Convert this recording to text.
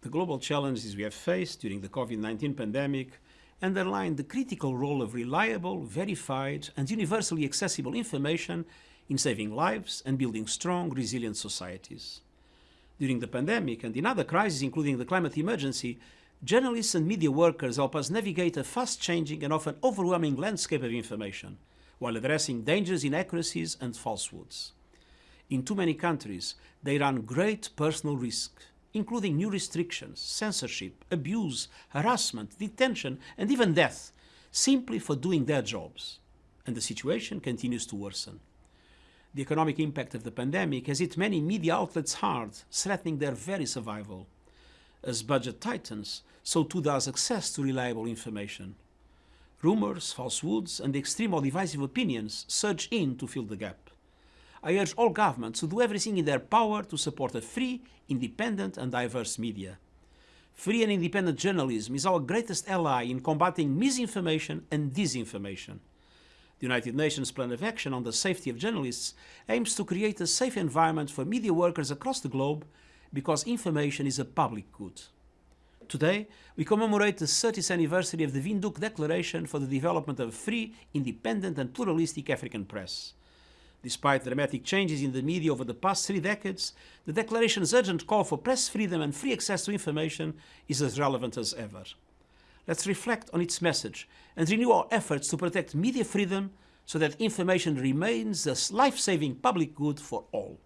The global challenges we have faced during the COVID-19 pandemic underline the critical role of reliable, verified and universally accessible information in saving lives and building strong, resilient societies. During the pandemic and in other crises, including the climate emergency, journalists and media workers help us navigate a fast-changing and often overwhelming landscape of information, while addressing dangerous inaccuracies and falsehoods. In too many countries, they run great personal risk, including new restrictions, censorship, abuse, harassment, detention and even death, simply for doing their jobs. And the situation continues to worsen. The economic impact of the pandemic has hit many media outlets hard, threatening their very survival. As budget tightens, so too does access to reliable information. Rumors, falsehoods and extreme or divisive opinions surge in to fill the gap. I urge all governments to do everything in their power to support a free, independent and diverse media. Free and independent journalism is our greatest ally in combating misinformation and disinformation. The United Nations Plan of Action on the Safety of Journalists aims to create a safe environment for media workers across the globe because information is a public good. Today, we commemorate the 30th anniversary of the Windhoek Declaration for the Development of a Free, Independent and Pluralistic African Press. Despite dramatic changes in the media over the past three decades, the Declaration's urgent call for press freedom and free access to information is as relevant as ever. Let's reflect on its message and renew our efforts to protect media freedom so that information remains a life-saving public good for all.